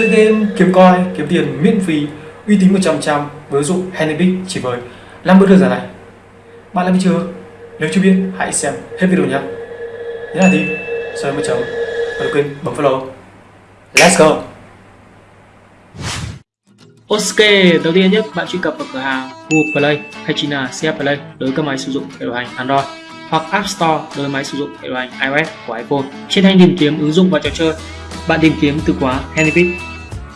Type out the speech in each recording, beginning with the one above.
Chơi game, kiếm coin, kiếm tiền miễn phí, uy tín 100% với ứng dụng Handybit chỉ với 50 đơn giản này. Bạn đã biết chưa? Nếu chưa biết, hãy xem hết video nhé. Nhớ là gì? Sau một chấm và đừng quên bấm follow. Let's go! Ok, đầu tiên nhất bạn truy cập vào cửa hàng Google Play hay chính là CF Play đối với các máy sử dụng hệ điều hành Android hoặc App Store đối với máy sử dụng hệ điều hành iOS của iPhone. Trên thanh tìm kiếm ứng dụng và trò chơi, bạn tìm kiếm từ khóa Handybit.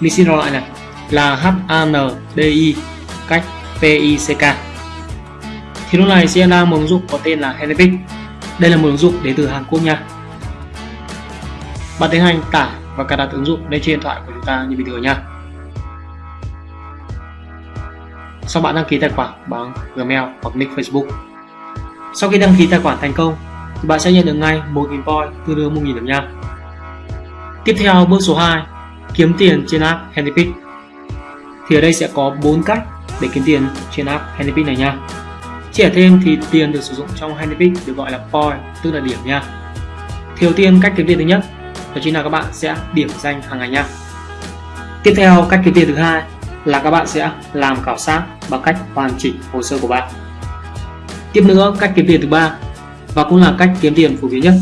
Mình xin đọc lại này là HANDI cách PICK Thì lúc này sẽ ra một ứng dụng có tên là Handybit. Đây là một ứng dụng đến từ Hàn Quốc nha. Bạn tiến hành tải và cài đặt ứng dụng lên trên điện thoại của chúng ta như bình thường nha. Sau bạn đăng ký tài khoản bằng Gmail hoặc nick Facebook. Sau khi đăng ký tài khoản thành công, thì bạn sẽ nhận được ngay 1.000 point tương đương 1.000 điểm nha. Tiếp theo bước số 2, kiếm tiền trên app Handypick. Thì ở đây sẽ có 4 cách để kiếm tiền trên app Handypick này nha. trẻ thêm thì tiền được sử dụng trong Handypick được gọi là point, tức là điểm nha. Thì đầu tiên cách kiếm tiền thứ nhất đó chính là các bạn sẽ điểm danh hàng ngày nha. Tiếp theo cách kiếm tiền thứ hai là các bạn sẽ làm khảo sát bằng cách hoàn chỉnh hồ sơ của bạn. Tiếp nữa, cách kiếm tiền thứ ba và cũng là cách kiếm tiền phổ biến nhất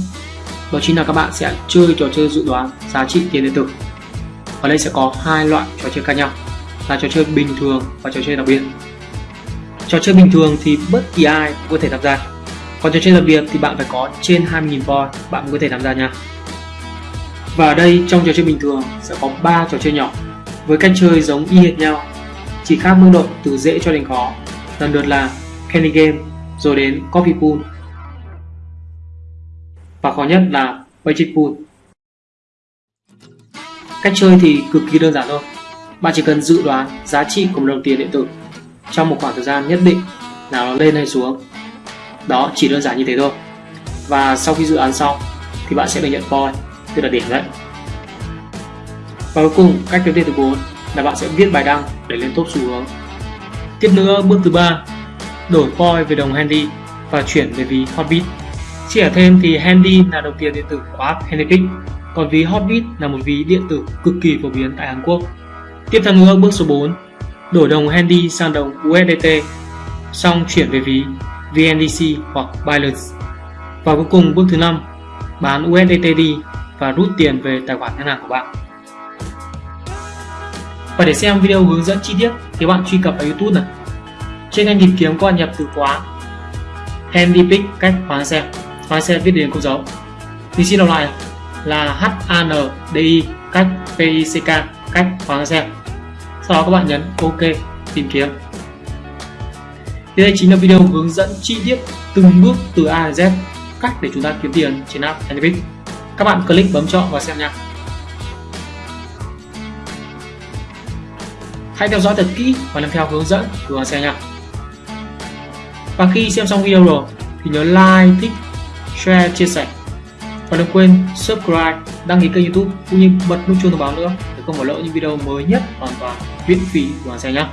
đó chính là các bạn sẽ chơi trò chơi dự đoán giá trị tiền điện tử. Ở đây sẽ có hai loại trò chơi khác nhau là trò chơi bình thường và trò chơi đặc biệt. Trò chơi bình thường thì bất kỳ ai cũng có thể tham gia. Còn trò chơi đặc biệt thì bạn phải có trên 20.000 voi, bạn mới có thể tham gia nha. Và ở đây trong trò chơi bình thường sẽ có 3 trò chơi nhỏ, với cách chơi giống y hệt nhau, chỉ khác mức độ từ dễ cho đến khó lần lượt là Candy Game, rồi đến Coffee Pool và khó nhất là Budget Pool cách chơi thì cực kỳ đơn giản thôi. Bạn chỉ cần dự đoán giá trị của một đồng tiền điện tử trong một khoảng thời gian nhất định nào nó lên hay xuống. Đó chỉ đơn giản như thế thôi. Và sau khi dự đoán xong thì bạn sẽ được nhận point tức là điểm đấy. Và cuối cùng, cách kiếm tiền thứ 4 là bạn sẽ viết bài đăng để lên top xu hướng. Tiếp nữa, bước thứ ba, đổi point về đồng Handy và chuyển về ví Hotbit. Chia thêm thì Handy là đồng tiền điện tử của app Handypick, còn ví Hotbit là một ví điện tử cực kỳ phổ biến tại Hàn Quốc. Tiếp theo nữa, bước số 4, đổi đồng Handy sang đồng USDT, xong chuyển về ví VNDC hoặc Binance. Và cuối cùng bước thứ năm, bán USDT đi và rút tiền về tài khoản ngân hàng của bạn. Và để xem video hướng dẫn chi tiết thì bạn truy cập vào YouTube này. Trên kênh tìm kiếm có nhập từ khóa handy pick cách hóa xe. hóa xe viết đến câu dấu. Thì xin đọc lại là H A N D I cách P I C K cách khoán xe. Sau đó các bạn nhấn OK tìm kiếm. Thì đây chính là video hướng dẫn chi tiết từng bước từ A đến Z cách để chúng ta kiếm tiền trên app Handypick. Các bạn click bấm chọn và xem nha. Hãy theo dõi thật kỹ và làm theo hướng dẫn của Hoàng xe nha. Và khi xem xong video rồi thì nhớ like, thích, share, chia sẻ. Và đừng quên subscribe, đăng ký kênh youtube cũng như bật nút chuông thông báo nữa để không bỏ lỡ những video mới nhất hoàn toàn miễn phí của Hoàng xe nhé.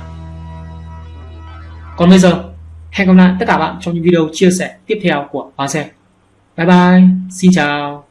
Còn bây giờ, hẹn gặp lại tất cả bạn trong những video chia sẻ tiếp theo của Hoàng xe. Bye bye, xin chào.